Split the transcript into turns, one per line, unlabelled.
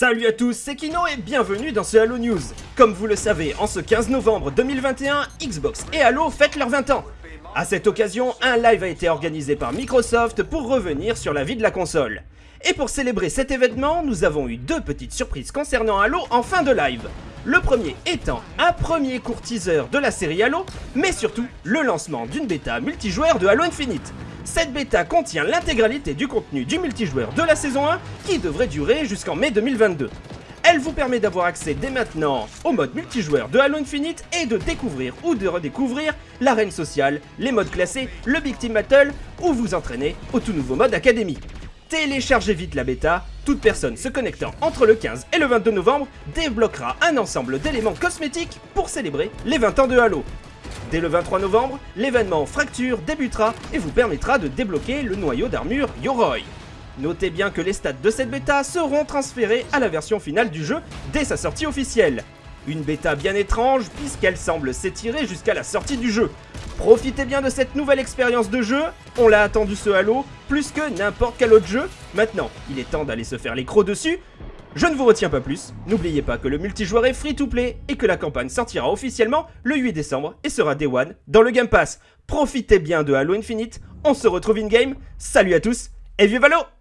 Salut à tous, c'est Kino et bienvenue dans ce Halo News. Comme vous le savez, en ce 15 novembre 2021, Xbox et Halo fêtent leurs 20 ans. A cette occasion, un live a été organisé par Microsoft pour revenir sur la vie de la console. Et pour célébrer cet événement, nous avons eu deux petites surprises concernant Halo en fin de live. Le premier étant un premier court teaser de la série Halo, mais surtout le lancement d'une bêta multijoueur de Halo Infinite. Cette bêta contient l'intégralité du contenu du multijoueur de la saison 1 qui devrait durer jusqu'en mai 2022. Elle vous permet d'avoir accès dès maintenant au mode multijoueur de Halo Infinite et de découvrir ou de redécouvrir l'arène sociale, les modes classés, le Big Team Battle ou vous entraîner au tout nouveau mode Académie. Téléchargez vite la bêta, toute personne se connectant entre le 15 et le 22 novembre débloquera un ensemble d'éléments cosmétiques pour célébrer les 20 ans de Halo. Dès le 23 novembre, l'événement Fracture débutera et vous permettra de débloquer le noyau d'armure Yoroi. Notez bien que les stats de cette bêta seront transférés à la version finale du jeu dès sa sortie officielle. Une bêta bien étrange puisqu'elle semble s'étirer jusqu'à la sortie du jeu. Profitez bien de cette nouvelle expérience de jeu, on l'a attendu ce Halo, plus que n'importe quel autre jeu. Maintenant, il est temps d'aller se faire les crocs dessus, je ne vous retiens pas plus, n'oubliez pas que le multijoueur est free to play et que la campagne sortira officiellement le 8 décembre et sera Day One dans le Game Pass. Profitez bien de Halo Infinite, on se retrouve in-game, salut à tous et vive Halo